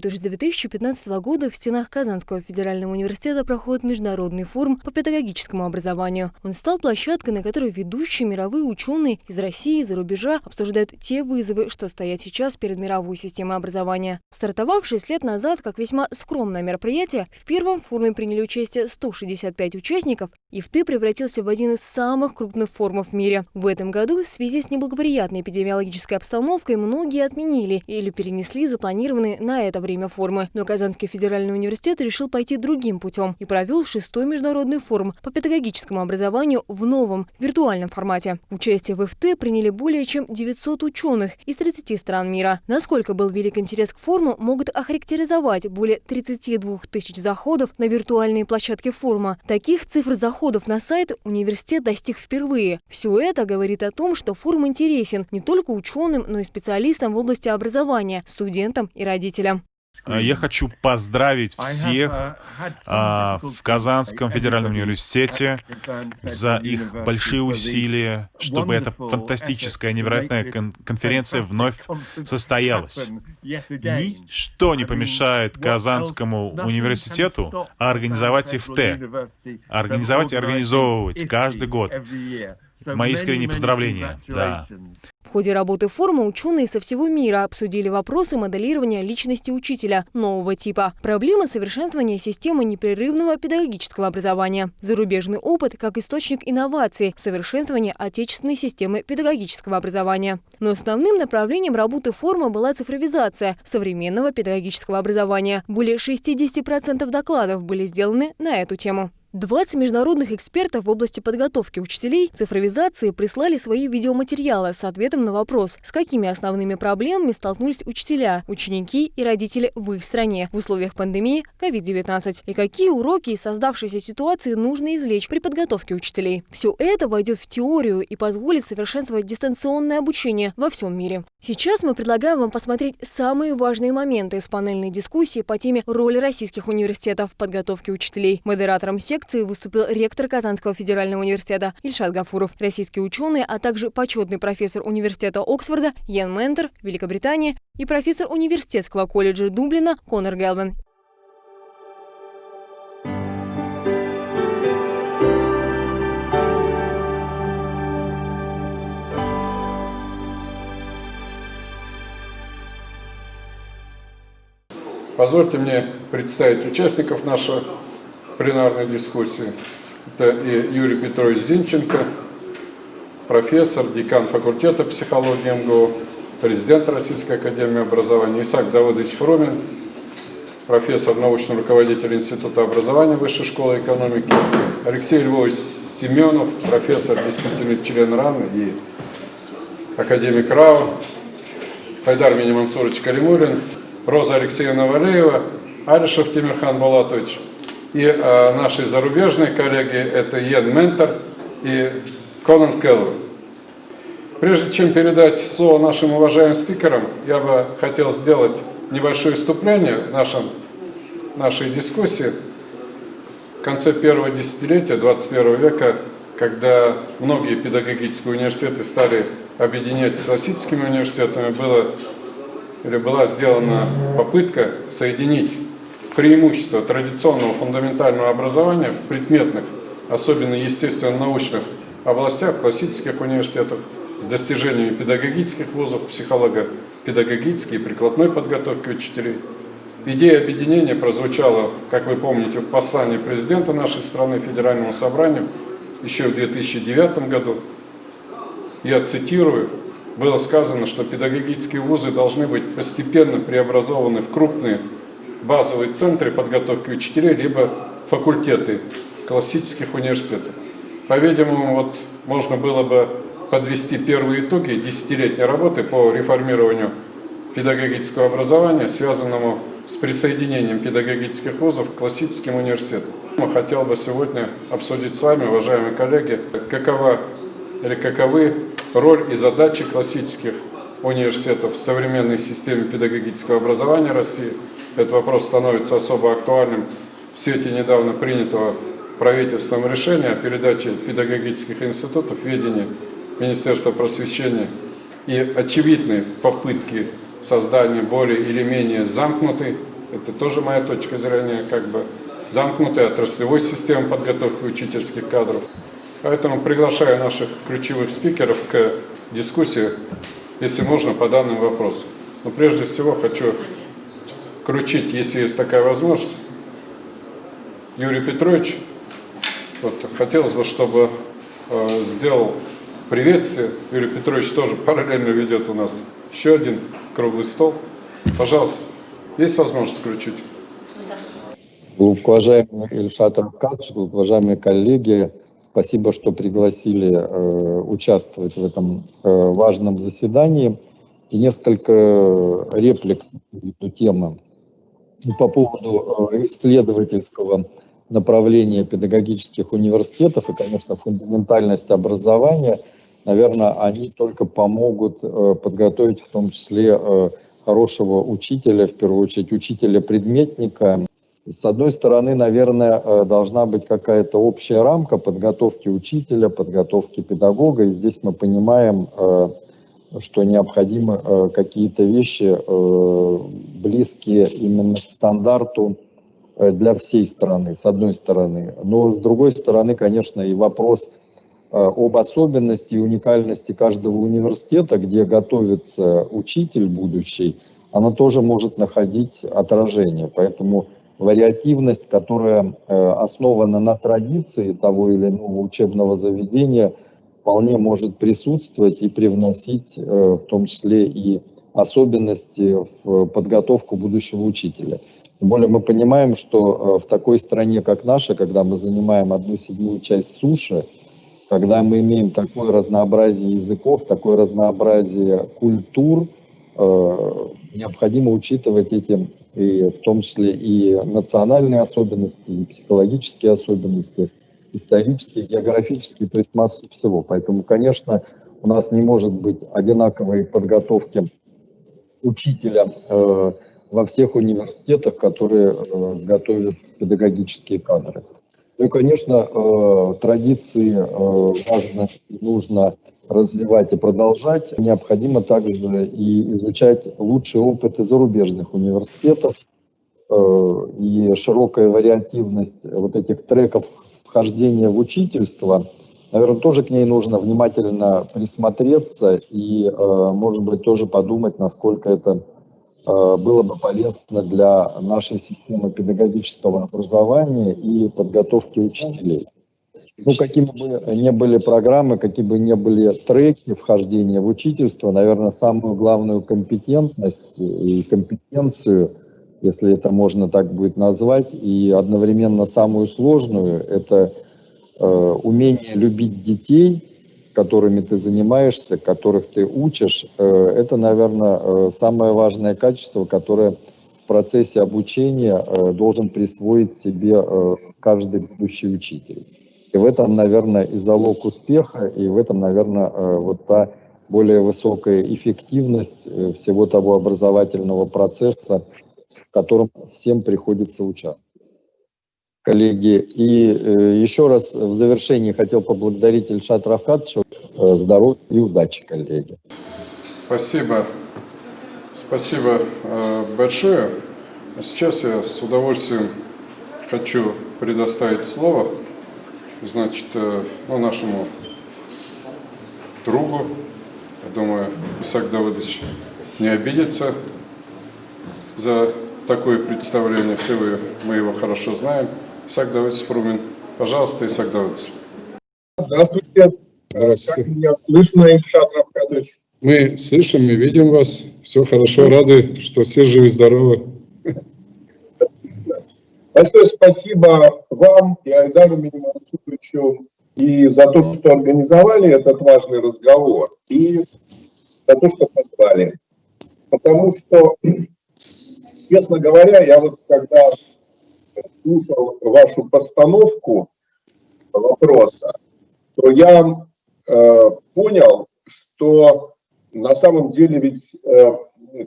Вот уже с 2015 года в стенах Казанского федерального университета проходит международный форум по педагогическому образованию. Он стал площадкой, на которой ведущие мировые ученые из России и за рубежа обсуждают те вызовы, что стоят сейчас перед мировой системой образования. Стартовавшее лет назад как весьма скромное мероприятие, в первом форуме приняли участие 165 участников, и ИФТы превратился в один из самых крупных форумов в мире. В этом году в связи с неблагоприятной эпидемиологической обстановкой многие отменили или перенесли запланированные на это время формы. Но Казанский федеральный университет решил пойти другим путем и провел шестой международный форум по педагогическому образованию в новом, виртуальном формате. Участие в ИФТ приняли более чем 900 ученых из 30 стран мира. Насколько был велик интерес к форуму, могут охарактеризовать более 32 тысяч заходов на виртуальные площадки форума. Таких цифр заходов на сайт университет достиг впервые. Все это говорит о том, что форум интересен не только ученым, но и специалистам в области образования, студентам и родителям. А, я хочу поздравить всех а, в Казанском федеральном университете за их большие усилия, чтобы эта фантастическая, невероятная кон конференция вновь состоялась. Ничто не помешает Казанскому университету организовать ИФТ, организовать и организовывать каждый год. Мои искренние поздравления. Да. В ходе работы форума ученые со всего мира обсудили вопросы моделирования личности учителя нового типа, проблемы совершенствования системы непрерывного педагогического образования, зарубежный опыт как источник инноваций, совершенствование отечественной системы педагогического образования. Но основным направлением работы форума была цифровизация современного педагогического образования. Более 60% докладов были сделаны на эту тему. 20 международных экспертов в области подготовки учителей цифровизации прислали свои видеоматериалы с ответом на вопрос, с какими основными проблемами столкнулись учителя, ученики и родители в их стране в условиях пандемии COVID-19 и какие уроки из создавшейся ситуации нужно извлечь при подготовке учителей. Все это войдет в теорию и позволит совершенствовать дистанционное обучение во всем мире. Сейчас мы предлагаем вам посмотреть самые важные моменты из панельной дискуссии по теме роли российских университетов в подготовке учителей. Модератором секции лекции выступил ректор Казанского федерального университета Ильшат Гафуров, российские ученые, а также почетный профессор университета Оксфорда Йен Ментер, Великобритания и профессор университетского колледжа Дублина Конор Гелвин. Позвольте мне представить участников нашего пленарной дискуссии. Это Юрий Петрович Зинченко, профессор, декан факультета психологии МГУ, президент Российской Академии Образования, Исаак Давыдович Фромин, профессор, научный руководитель Института образования Высшей школы экономики, Алексей Львович Семенов, профессор, действительный член РАН и академик РАО, Хайдар Минимансурович Калимулин, Роза Алексеевна Валеева, Алишев Тимирхан Булатович – и э, наши зарубежные коллеги, это Йен Ментор и Конан Келлер. Прежде чем передать слово нашим уважаемым спикерам, я бы хотел сделать небольшое вступление в нашем, нашей дискуссии. В конце первого десятилетия 21 века, когда многие педагогические университеты стали объединять с классическими университетами, было, или была сделана попытка соединить преимущества традиционного фундаментального образования в предметных, особенно естественно-научных областях, классических университетах, с достижениями педагогических вузов, психолого-педагогической и прикладной подготовки учителей. Идея объединения прозвучала, как вы помните, в послании президента нашей страны Федеральному собранию еще в 2009 году. Я цитирую, было сказано, что педагогические вузы должны быть постепенно преобразованы в крупные базовые центры подготовки учителей, либо факультеты классических университетов. По-видимому, вот можно было бы подвести первые итоги десятилетней работы по реформированию педагогического образования, связанному с присоединением педагогических вузов к классическим университетам. Я хотел бы сегодня обсудить с вами, уважаемые коллеги, какова или каковы роль и задачи классических университетов в современной системе педагогического образования России – этот вопрос становится особо актуальным в свете недавно принятого правительством решения о передаче педагогических институтов в ведение Министерства просвещения. И очевидные попытки создания более или менее замкнутой это тоже моя точка зрения, как бы замкнутой отраслевой системы подготовки учительских кадров. Поэтому приглашаю наших ключевых спикеров к дискуссии, если можно, по данным вопросам. Но прежде всего хочу кручить, если есть такая возможность. Юрий Петрович, вот, хотелось бы, чтобы э, сделал приветствие. Юрий Петрович тоже параллельно ведет у нас еще один круглый стол. Пожалуйста, есть возможность включить? Уважаемый Ильшат Рамкадж, уважаемые коллеги, спасибо, что пригласили э, участвовать в этом э, важном заседании. И несколько реплик на эту тему. По поводу э, исследовательского направления педагогических университетов и, конечно, фундаментальность образования, наверное, они только помогут подготовить в том числе хорошего учителя, в первую очередь учителя-предметника, с одной стороны, наверное, э, должна быть какая-то общая рамка подготовки учителя, подготовки педагога. И здесь мы понимаем, э, что необходимы э, какие-то вещи, близкие именно к стандарту для всей страны, с одной стороны. Но с другой стороны, конечно, и вопрос об особенности и уникальности каждого университета, где готовится учитель будущий, она тоже может находить отражение. Поэтому вариативность, которая э, основана на традиции того или иного учебного заведения, вполне может присутствовать и привносить э, в том числе и особенности в подготовку будущего учителя. Тем более мы понимаем, что э, в такой стране, как наша, когда мы занимаем одну седьмую часть суши, когда мы имеем такое разнообразие языков, такое разнообразие культур, необходимо учитывать эти и в том числе и национальные особенности, и психологические особенности, исторические, географические, то есть массу всего. Поэтому, конечно, у нас не может быть одинаковой подготовки учителя э, во всех университетах, которые э, готовят педагогические кадры. Ну и, конечно, э, традиции важно, нужно развивать и продолжать. Необходимо также и изучать лучшие опыты зарубежных университетов э, и широкая вариативность вот этих треков вхождения в учительство. Наверное, тоже к ней нужно внимательно присмотреться и, э, может быть, тоже подумать, насколько это э, было бы полезно для нашей системы педагогического образования и подготовки учителей. Ну, какими бы ни были программы, какие бы ни были треки вхождения в учительство, наверное, самую главную компетентность и компетенцию, если это можно так будет назвать, и одновременно самую сложную, это э, умение любить детей, с которыми ты занимаешься, которых ты учишь. Э, это, наверное, э, самое важное качество, которое в процессе обучения э, должен присвоить себе э, каждый будущий учитель. И в этом, наверное, и залог успеха, и в этом, наверное, э, вот та более высокая эффективность э, всего того образовательного процесса, в котором всем приходится участвовать. Коллеги, и э, еще раз в завершении хотел поблагодарить Ильшат Рафкатовича. Здоровья и удачи, коллеги. Спасибо. Спасибо большое. Сейчас я с удовольствием хочу предоставить слово значит, э, ну, нашему другу, я думаю, Исаак Давыдович не обидится за такое представление, все вы, мы его хорошо знаем. Исаак Давыдович Фрумин. Пожалуйста, Исаак Давыдович. Здравствуйте. Здравствуйте. Как меня слышно, Ильшат Равкадович? Мы слышим и видим вас. Все хорошо, рады, что все живы-здоровы. Большое спасибо вам и Айдару Минимансуровичу и за то, что организовали этот важный разговор, и за то, что позвали. Потому что, честно говоря, я вот когда слушал вашу постановку вопроса, то я э, понял, что на самом деле ведь э,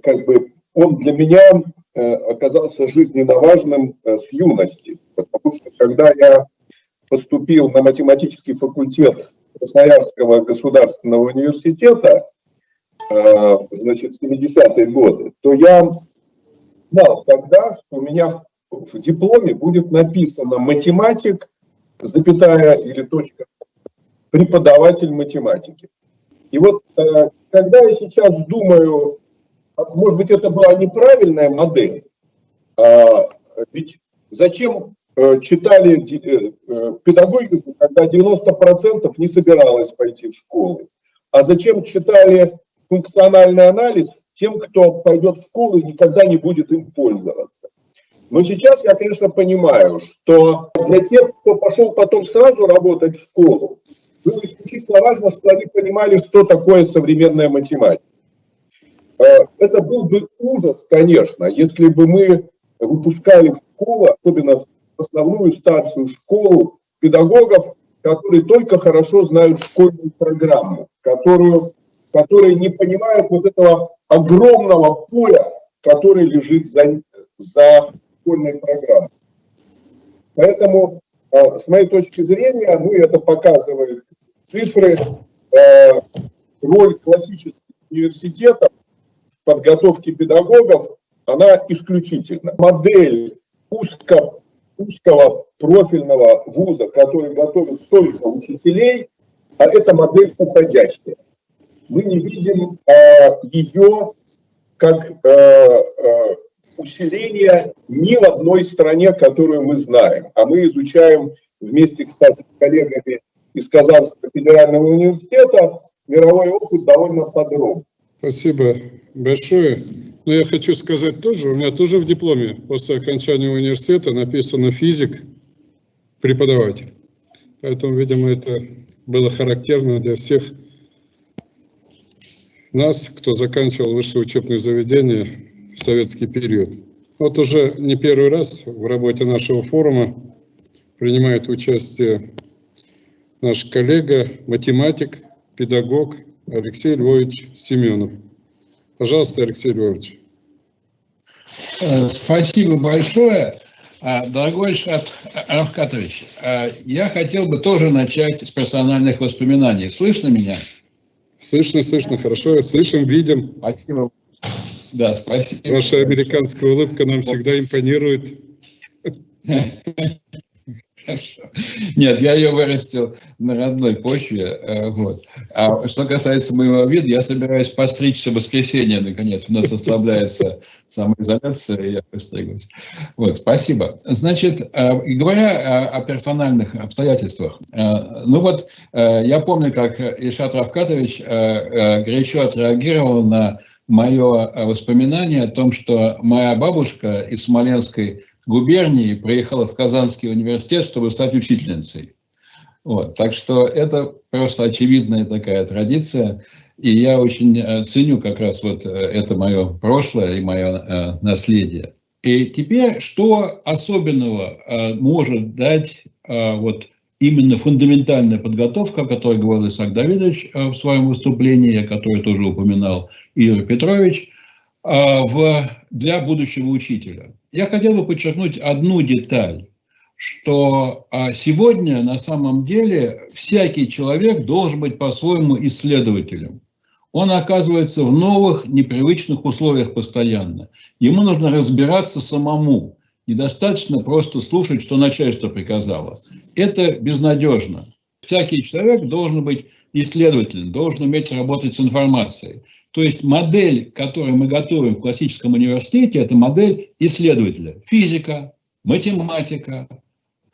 как бы он для меня Э, оказался жизненно важным э, с юности, потому что когда я поступил на математический факультет Красноярского государственного университета, э, значит, в 70-е годы, то я знал тогда, что у меня в дипломе будет написано математик, запятая или точка, преподаватель математики. И вот когда я сейчас думаю, может быть, это была неправильная модель, а, ведь зачем э, читали э, педагогику, когда 90% не собиралось пойти в школу? А зачем читали функциональный анализ тем, кто пойдет в школу и никогда не будет им пользоваться? Но сейчас я, конечно, понимаю, что для тех, кто пошел потом сразу работать в школу, было исключительно важно, что они понимали, что такое современная математика. Э, это был бы ужас, конечно, если бы мы выпускали в школу, особенно в основную старшую школу, педагогов, которые только хорошо знают школьную программу, которую, которые не понимают вот этого огромного поля, который лежит за, за школьной программой. Поэтому, э, с моей точки зрения, ну, это показывает цифры, э, роль классических университетов в подготовке педагогов, она исключительна. Модель узко, узкого профильного вуза, который готовит только учителей, а это модель уходящая. Мы не видим э, ее как э, э, усиление ни в одной стране, которую мы знаем. А мы изучаем вместе, кстати, с коллегами из Казанского федерального университета мировой опыт довольно подробно. Спасибо большое. Но я хочу сказать тоже, у меня тоже в дипломе после окончания университета написано физик, преподаватель. Поэтому, видимо, это было характерно для всех нас, кто заканчивал высшее учебное заведение в советский период. Вот уже не первый раз в работе нашего форума принимает участие наш коллега, математик, педагог Алексей Львович Семенов. Пожалуйста, Алексей Львович. Э, спасибо большое. А, дорогой Шат Равкатович, а, я хотел бы тоже начать с персональных воспоминаний. Слышно меня? Слышно, слышно, хорошо. Слышим, видим. Спасибо. Да, спасибо. Ваша американская улыбка нам всегда импонирует. Нет, я ее вырастил на родной почве. Э, вот. А что касается моего вида, я собираюсь постричься в воскресенье, наконец. У нас ослабляется самоизоляция, и я постригусь. Вот, спасибо. Значит, э, говоря о, персональных обстоятельствах, э, ну вот, я помню, как Ишат Равкатович горячо отреагировал на мое воспоминание о том, что моя бабушка из Смоленской губернии приехала в Казанский университет, чтобы стать учительницей. Вот, так что это просто очевидная такая традиция. И я очень э, ценю как раз вот э, это мое прошлое и мое э, наследие. И теперь, что особенного может дать вот именно фундаментальная подготовка, о которой говорил Исаак Давидович в своем выступлении, о которой тоже упоминал Игорь Петрович, в, для будущего учителя. Я хотел бы подчеркнуть одну деталь, что а, сегодня на самом деле всякий человек должен быть по-своему исследователем. Он оказывается в новых, непривычных условиях постоянно. Ему нужно разбираться самому. Недостаточно просто слушать, что начальство приказало. Это безнадежно. Всякий человек должен быть исследователем, должен уметь работать с информацией. То есть модель, которую мы готовим в классическом университете, это модель исследователя. Физика, математика,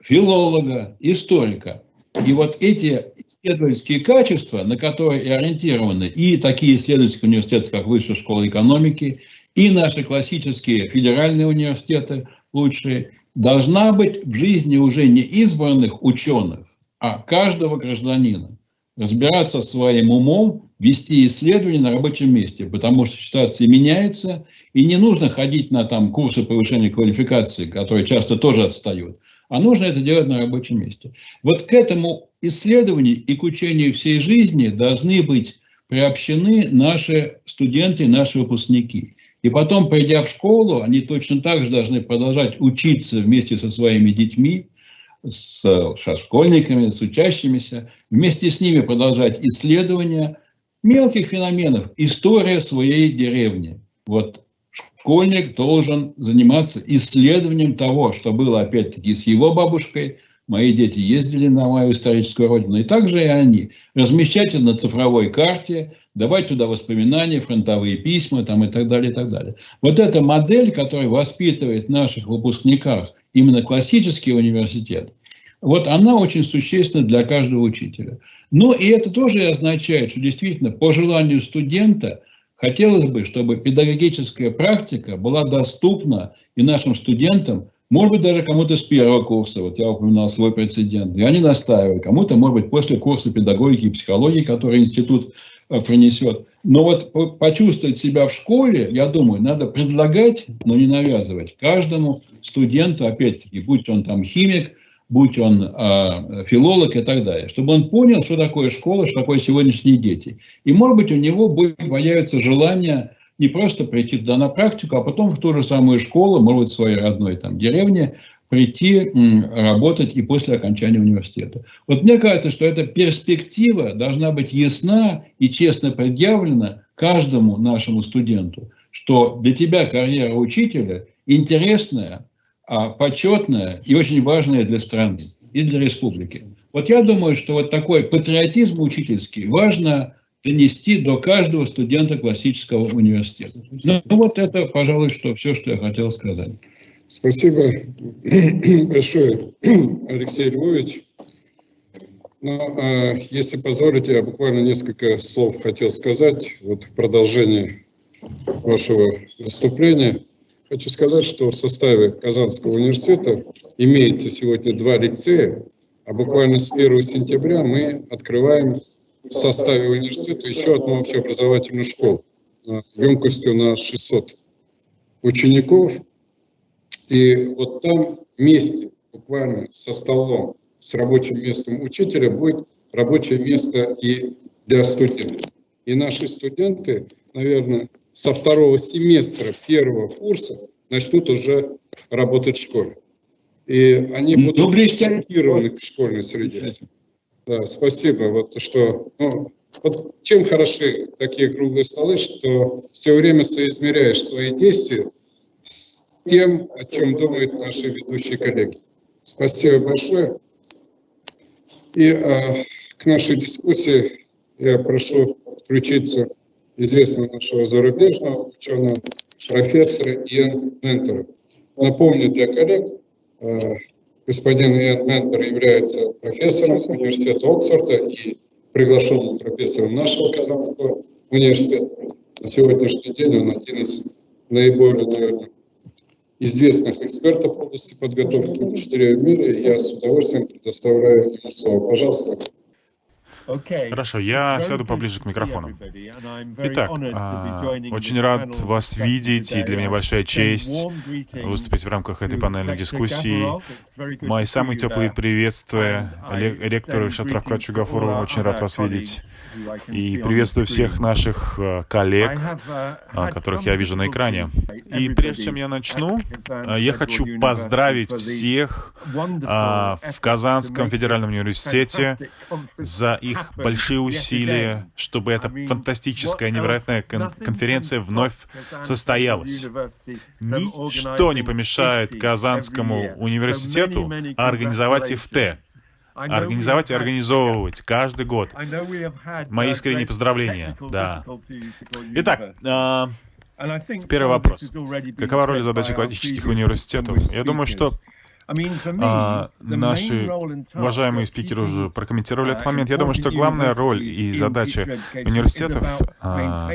филолога, историка. И вот эти исследовательские качества, на которые и ориентированы и такие исследовательские университеты, как Высшая школа экономики, и наши классические федеральные университеты лучшие, должна быть в жизни уже не избранных ученых, а каждого гражданина. Разбираться своим умом вести исследования на рабочем месте, потому что ситуация меняется, и не нужно ходить на там, курсы повышения квалификации, которые часто тоже отстают, а нужно это делать на рабочем месте. Вот к этому исследованию и к учению всей жизни должны быть приобщены наши студенты, наши выпускники. И потом, придя в школу, они точно так же должны продолжать учиться вместе со своими детьми, с, школьниками, с учащимися, вместе с ними продолжать исследования, мелких феноменов, история своей деревни. Вот школьник должен заниматься исследованием того, что было опять-таки с его бабушкой. Мои дети ездили на мою историческую родину, и также и они. Размещать это на цифровой карте, давать туда воспоминания, фронтовые письма там, и так далее, и так далее. Вот эта модель, которая воспитывает наших выпускниках именно классический университет, вот она очень существенна для каждого учителя. Но и это тоже означает, что действительно по желанию студента хотелось бы, чтобы педагогическая практика была доступна и нашим студентам, может быть, даже кому-то с первого курса, вот я упоминал свой прецедент, и они настаивают, кому-то, может быть, после курса педагогики и психологии, который институт э, принесет. Но вот почувствовать себя в школе, я думаю, надо предлагать, но не навязывать каждому студенту, опять-таки, будь он там химик, будь он э, филолог и так далее, чтобы он понял, что такое школа, что такое сегодняшние дети. И, может быть, у него будет появится желание не просто прийти туда на практику, а потом в ту же самую школу, может быть, в своей родной там, деревне, прийти м, работать и после окончания университета. Вот мне кажется, что эта перспектива должна быть ясна и честно предъявлена каждому нашему студенту, что для тебя карьера учителя интересная, а, почетная и очень важная для страны и для республики. Вот я думаю, что вот такой патриотизм учительский важно донести до каждого студента классического университета. Ну, ну вот это, пожалуй, что все, что я хотел сказать. Спасибо большое, Алексей Львович. Ну, а, если позволите, я буквально несколько слов хотел сказать вот в продолжении вашего выступления. Хочу сказать, что в составе Казанского университета имеется сегодня два лицея, а буквально с 1 сентября мы открываем в составе университета еще одну общеобразовательную школу емкостью на 600 учеников. И вот там вместе, буквально со столом, с рабочим местом учителя будет рабочее место и для студентов. И наши студенты, наверное, со второго семестра первого курса начнут уже работать в школе. И они ну, будут ориентированы к школьной среде. Да, спасибо. Вот что, ну, вот чем хороши такие круглые столы, что все время соизмеряешь свои действия с тем, о чем думают наши ведущие коллеги. Спасибо большое. И а, к нашей дискуссии я прошу включиться известного нашего зарубежного ученого, профессора Иэн Ментора. Напомню для коллег, э, господин Иэн Ментор является профессором университета Оксфорда и приглашенным профессором нашего Казанского университета. На сегодняшний день он один из наиболее, наверное, известных экспертов в области подготовки учителей в мире. Я с удовольствием предоставляю ему слово. Пожалуйста. Хорошо, я сяду поближе к микрофону. Итак, а, очень рад вас видеть, и для меня большая честь выступить в рамках этой панельной дискуссии. Мои самые теплые приветствия ректору Шатравка Чугафуру, очень рад вас видеть. И приветствую всех наших э, коллег, uh, которых я вижу на экране. И прежде чем я начну, э, я хочу поздравить всех а, в Казанском федеральном университете за их большие усилия, чтобы эта фантастическая, невероятная конференция вновь состоялась. Ничто не помешает Казанскому университету организовать ИФТ организовать и организовывать каждый год. Мои искренние поздравления. Да. Итак, а, первый вопрос. Какова роль и задача классических университетов? Я думаю, что а, наши уважаемые спикеры уже прокомментировали этот момент. Я думаю, что главная роль и задача университетов а,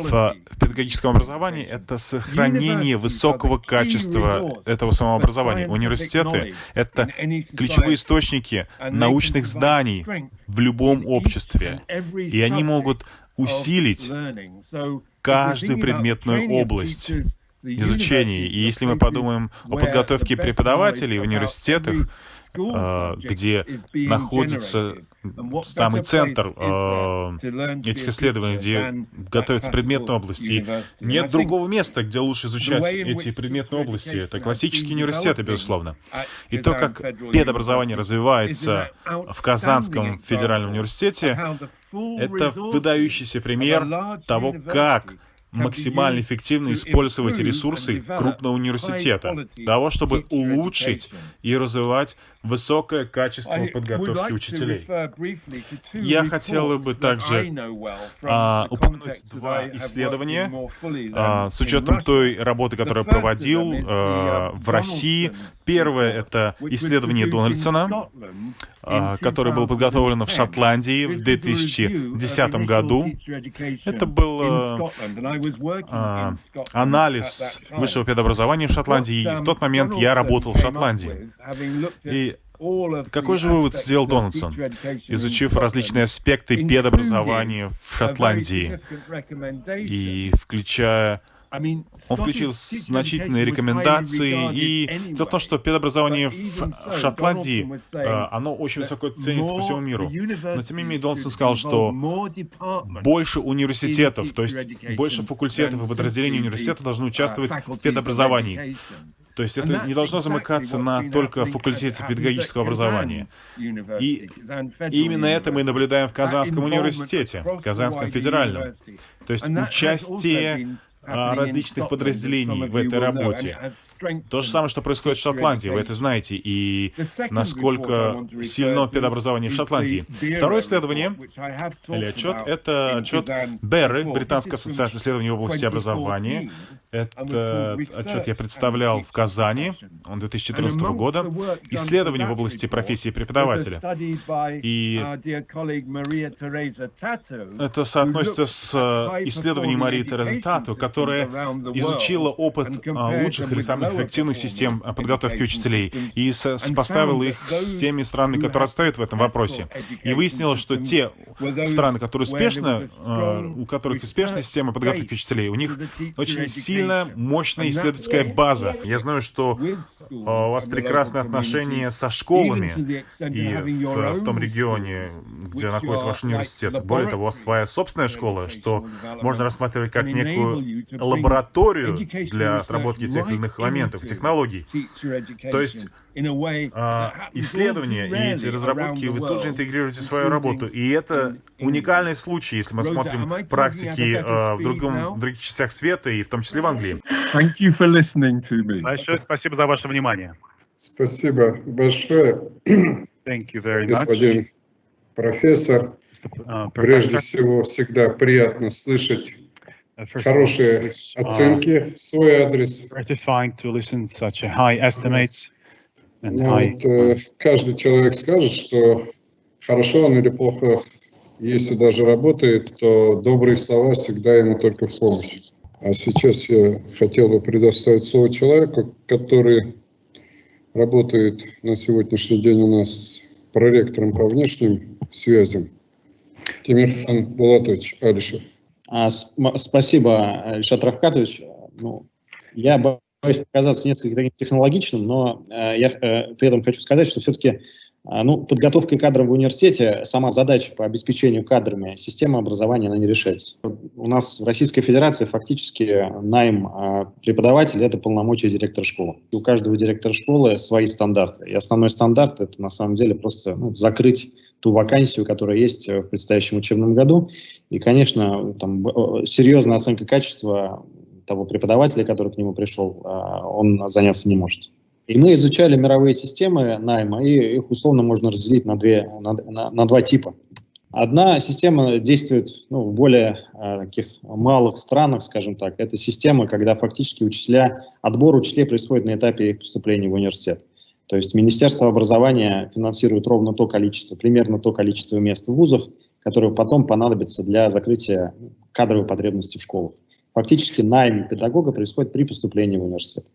в педагогическом образовании — это сохранение высокого качества этого самообразования. Университеты — это ключевые источники научных знаний в любом обществе, и они могут усилить каждую предметную область изучения. И если мы подумаем о подготовке преподавателей в университетах, где находится самый центр а, этих исследований, где готовятся предметные области. нет другого места, где лучше изучать эти предметные области. Это классические университеты, безусловно. И то, как педобразование развивается в Казанском федеральном университете, это выдающийся пример того, как максимально эффективно использовать ресурсы крупного университета, для того, чтобы улучшить и развивать высокое качество подготовки учителей. Я хотел бы также а, упомянуть два исследования а, с учетом той работы, которую я проводил а, в России. Первое — это исследование Дональдсона, а, которое было подготовлено в Шотландии в 2010 году. Это был а, анализ высшего педобразования в Шотландии. И в тот момент я работал в Шотландии. И какой же вывод сделал Дональдсон, изучив различные аспекты педобразования в Шотландии и включая он включил значительные рекомендации, и дело в том, что педобразование в Шотландии, э, оно очень высоко ценится по всему миру. Но тем не менее, Донсон сказал, что больше университетов, то есть больше факультетов и подразделений университета должны участвовать в педобразовании. То есть это не должно замыкаться на только факультете педагогического образования. И, и именно это мы наблюдаем в Казанском университете, Казанском федеральном. То есть участие а, различных подразделений в этой работе. То же самое, что происходит в Шотландии, вы это знаете, и насколько сильно педобразование в Шотландии. Второе исследование, или отчет, это отчет Берры, Британская ассоциация исследований в области образования. Это отчет я представлял в Казани, он 2014 года. Исследование в области профессии преподавателя. И это соотносится с э, исследованием Марии Терезы Тату, которая изучила опыт а, лучших или самых эффективных систем а, подготовки учителей и сопоставила их с теми странами, которые отстают в этом вопросе. И выяснилось, что те страны, которые успешно, а, у которых успешная система подготовки учителей, у них очень сильная, мощная исследовательская база. Я знаю, что у вас прекрасные отношения со школами и в, в том регионе, где находится ваш университет. Более того, у вас своя собственная школа, что можно рассматривать как некую лабораторию для отработки тех или иных моментов, технологий. То есть а, исследования и эти разработки вы тут же интегрируете в свою работу. И это уникальный случай, если мы смотрим практики а, в, другом, в других частях света, и в том числе в Англии. Большое спасибо за ваше внимание. Спасибо большое, господин профессор. Uh, Прежде всего, всегда приятно слышать хорошие оценки в свой адрес. Ну, вот, каждый человек скажет, что хорошо он или плохо, если даже работает, то добрые слова всегда ему только в помощь. А сейчас я хотел бы предоставить слово человеку, который работает на сегодняшний день у нас проректором по внешним связям, Тимирхан Булатович Алишев. А, спасибо, Ильшат Равкатович. Ну, я боюсь показаться несколько таким технологичным, но э, я э, при этом хочу сказать, что все-таки э, ну, подготовка кадров в университете, сама задача по обеспечению кадрами системы образования, она не решается. У нас в Российской Федерации фактически найм преподавателя – это полномочия директора школы. У каждого директора школы свои стандарты. И основной стандарт – это на самом деле просто ну, закрыть ту вакансию, которая есть в предстоящем учебном году. И, конечно, там, серьезная оценка качества того преподавателя, который к нему пришел, а, он заняться не может. И мы изучали мировые системы найма, и их условно можно разделить на, две, на, на, на два типа. Одна система действует ну, в более э, таких малых странах, скажем так. Это система, когда фактически учителя, отбор учителей происходит на этапе их поступления в университет. То есть Министерство образования финансирует ровно то количество, примерно то количество мест в вузах, которое потом понадобится для закрытия кадровой потребности в школах. Фактически найм педагога происходит при поступлении в университет.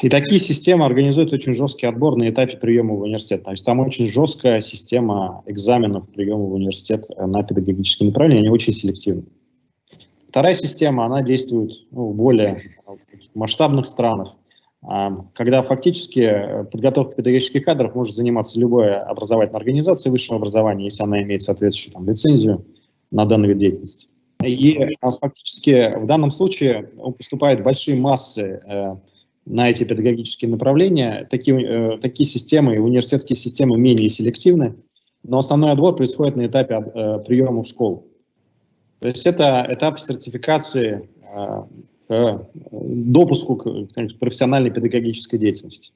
И такие системы организуют очень жесткий отбор на этапе приема в университет. То есть там очень жесткая система экзаменов приема в университет на педагогическое направление, они очень селективны. Вторая система, она действует ну, в более масштабных странах. Когда фактически э, подготовкой педагогических кадров может заниматься любая образовательная организация высшего образования, если она имеет соответствующую там, лицензию на данный вид деятельности. И а, фактически в данном случае поступают большие массы э, на эти педагогические направления. Такие, э, такие системы, университетские системы менее селективны, но основной отбор происходит на этапе приема в школу. То есть это этап сертификации к допуску к профессиональной педагогической деятельности.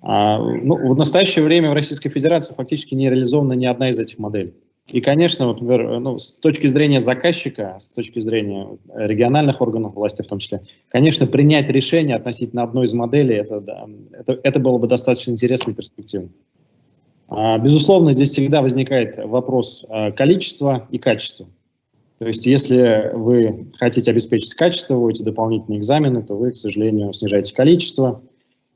Ну, в настоящее время в Российской Федерации фактически не реализована ни одна из этих моделей. И, конечно, вот, например, ну, с точки зрения заказчика, с точки зрения региональных органов власти в том числе, конечно, принять решение относительно одной из моделей, это, да, это, это было бы достаточно интересно и перспективно. А, безусловно, здесь всегда возникает вопрос а, количества и качества. То есть, если вы хотите обеспечить качество, вводите дополнительные экзамены, то вы, к сожалению, снижаете количество.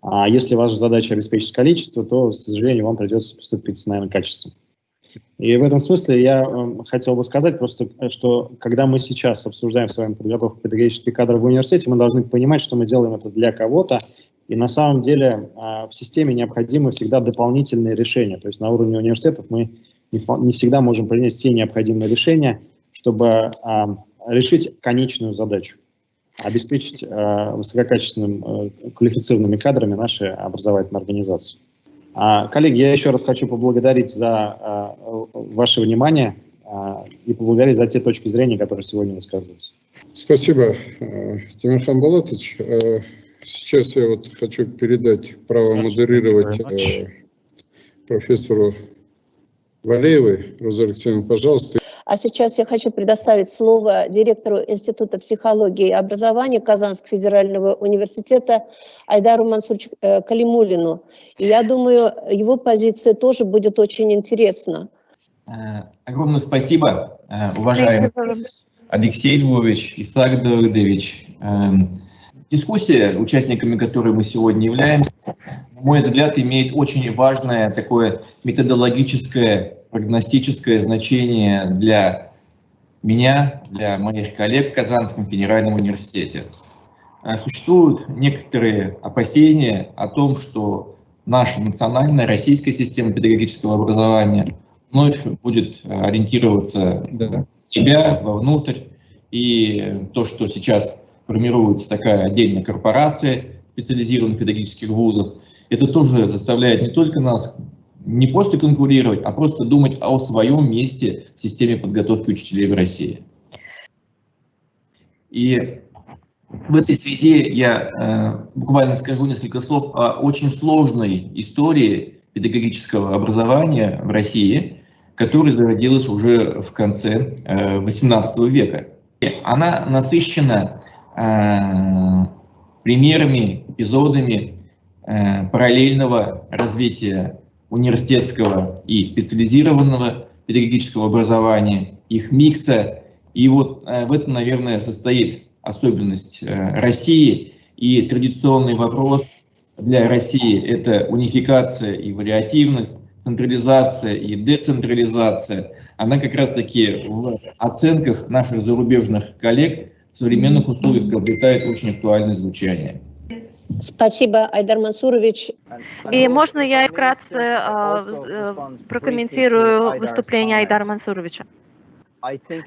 А если ваша задача обеспечить количество, то, к сожалению, вам придется поступить, наверное, качеством. И в этом смысле я э, хотел бы сказать просто, что когда мы сейчас обсуждаем с вами подготовку педагогических кадров в университете, мы должны понимать, что мы делаем это для кого-то, и на самом деле э, в системе необходимы всегда дополнительные решения. То есть на уровне университетов мы не всегда можем принять все необходимые решения, чтобы э, решить конечную задачу обеспечить э, высококачественным, э, квалифицированными кадрами наши образовательные организации. А, коллеги, я еще раз хочу поблагодарить за а, ваше внимание а, и поблагодарить за те точки зрения, которые сегодня высказывались. Спасибо, э, Тимофан Балатович. Э, сейчас я вот хочу передать право модерировать э, профессору Валеевой. Роза Алексеевна, пожалуйста. А сейчас я хочу предоставить слово директору Института психологии и образования Казанского федерального университета Айдару Мансуровичу э, Калимулину. И я думаю, его позиция тоже будет очень интересна. Э, огромное спасибо, э, уважаемый Алексей Львович, Исаак Давыдович. Эм, дискуссия, участниками которой мы сегодня являемся, на мой взгляд, имеет очень важное такое методологическое прогностическое значение для меня, для моих коллег в Казанском федеральном университете. Э, существуют некоторые опасения о том, что наша национальная российская система педагогического образования вновь будет ориентироваться в себя, вовнутрь, и то, что сейчас формируется такая отдельная корпорация специализированных педагогических вузов, это тоже заставляет не только нас не просто конкурировать, а просто думать о своем месте в системе подготовки учителей в России. И в этой связи я э, буквально скажу несколько слов о очень сложной истории педагогического образования в России, которая зародилась уже в конце э, XVIII века. Она насыщена э, примерами, эпизодами э, параллельного развития университетского и специализированного педагогического образования, их микса. И вот э, в этом, наверное, состоит особенность э, России. И традиционный вопрос для России – это унификация и вариативность, централизация и децентрализация. Она как раз-таки в оценках наших зарубежных коллег в современных условиях приобретает очень актуальное звучание. Спасибо, Айдар Мансурович. И можно я вкратце э, прокомментирую выступление Айдара Мансуровича?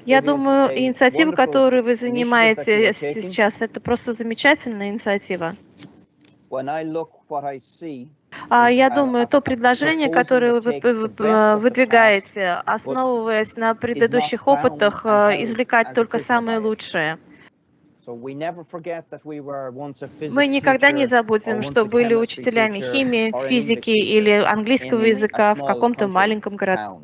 Я думаю, инициатива, которую вы занимаете сейчас, это просто замечательная инициатива. А я думаю, то предложение, которое вы выдвигаете, основываясь на предыдущих опытах, э, извлекать только самое лучшее – мы никогда не забудем, что были учителями химии, физики или английского языка в каком-то маленьком городе.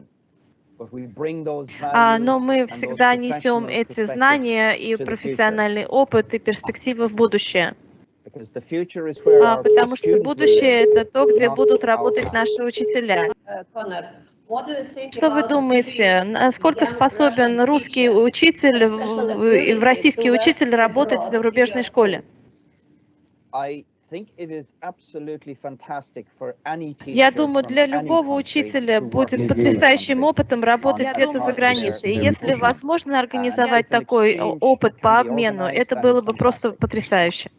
А, но мы всегда несем эти знания и профессиональный опыт и перспективы в будущее. А, потому что будущее — это то, где будут работать наши учителя. Что вы думаете, насколько способен русский учитель, российский учитель работать в зарубежной школе? Я думаю, для любого учителя будет потрясающим опытом работать где-то за границей. И если возможно организовать такой опыт по обмену, это было бы просто потрясающе.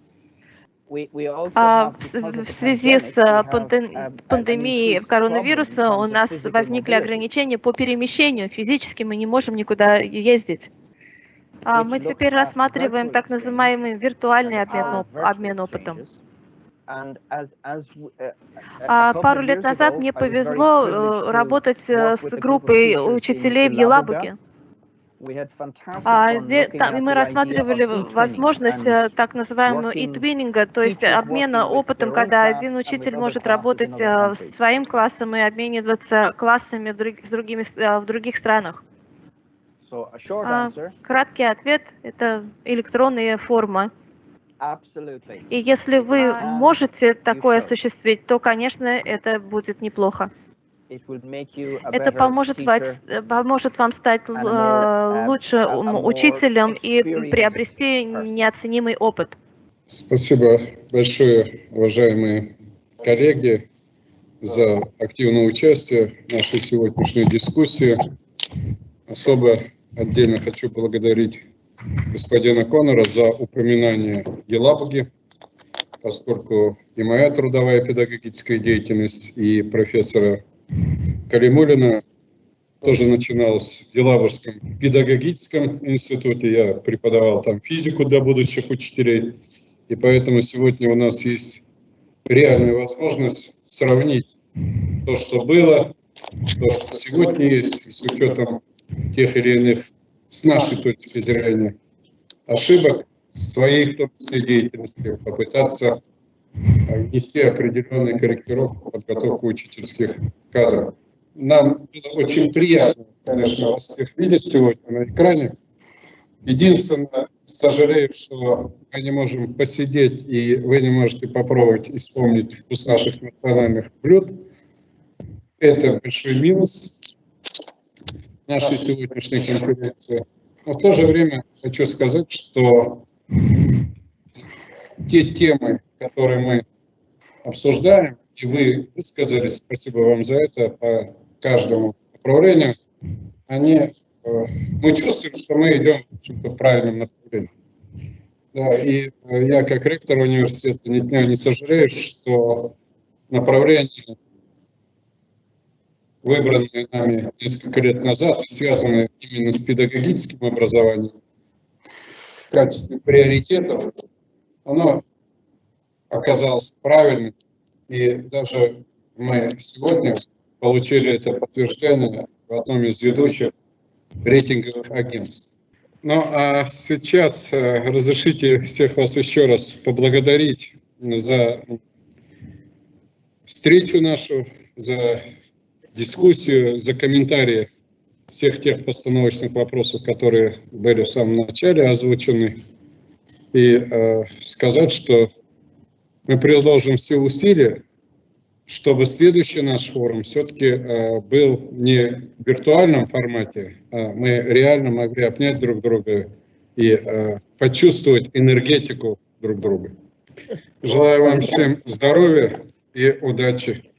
А в, связи с а, пандемией коронавируса у нас возникли ограничения по перемещению. Физически мы не можем никуда ездить. А мы теперь рассматриваем так называемый виртуальный обмен, обмен опытом. Uh, а пару лет назад мне повезло э, работать э, с группой учителей в Елабуге. А, там, мы рассматривали возможность э, так называемого e-twinning, то есть обмена опытом, когда один учитель может работать э, своим классом и обмениваться классами с другими, э, в других странах. А, краткий ответ – это электронная форма. И если вы можете такое осуществить, то, конечно, это будет неплохо. Это поможет, поможет вам стать uh, лучше учителем и приобрести неоценимый опыт. Спасибо большое, уважаемые коллеги, за активное участие в нашей сегодняшней дискуссии. Особо отдельно хочу благодарить господина Коннора за упоминание Гелабуги, поскольку и моя трудовая педагогическая деятельность, и профессора Калимулина тоже начиналась в Елабужском педагогическом институте. Я преподавал там физику для будущих учителей. И поэтому сегодня у нас есть реальная возможность сравнить то, что было, то, что сегодня есть, с учетом тех или иных, с нашей точки зрения, ошибок, своей в том числе деятельности, попытаться внести определенную корректировку, подготовку учительских кадров. Нам очень приятно, конечно, вас всех видеть сегодня на экране. Единственное, сожалею, что мы не можем посидеть, и вы не можете попробовать и вспомнить вкус наших национальных блюд. Это большой минус нашей сегодняшней конференции. Но в то же время хочу сказать, что те темы, которые мы обсуждаем, и вы высказались, спасибо вам за это, по каждому направлению, они, э, мы чувствуем, что мы идем в правильном направлении. Да, и э, я как ректор университета ни дня не сожалею, что направление, выбранное нами несколько лет назад, связанное именно с педагогическим образованием, в качестве приоритетов, оно оказалось правильным. И даже мы сегодня получили это подтверждение в одном из ведущих рейтинговых агентств. Ну а сейчас э, разрешите всех вас еще раз поблагодарить за встречу нашу, за дискуссию, за комментарии всех тех постановочных вопросов, которые были в самом начале озвучены, и э, сказать, что мы приложим все усилия, чтобы следующий наш форум все-таки э, был не в виртуальном формате, а мы реально могли обнять друг друга и э, почувствовать энергетику друг друга. Желаю вам всем здоровья и удачи.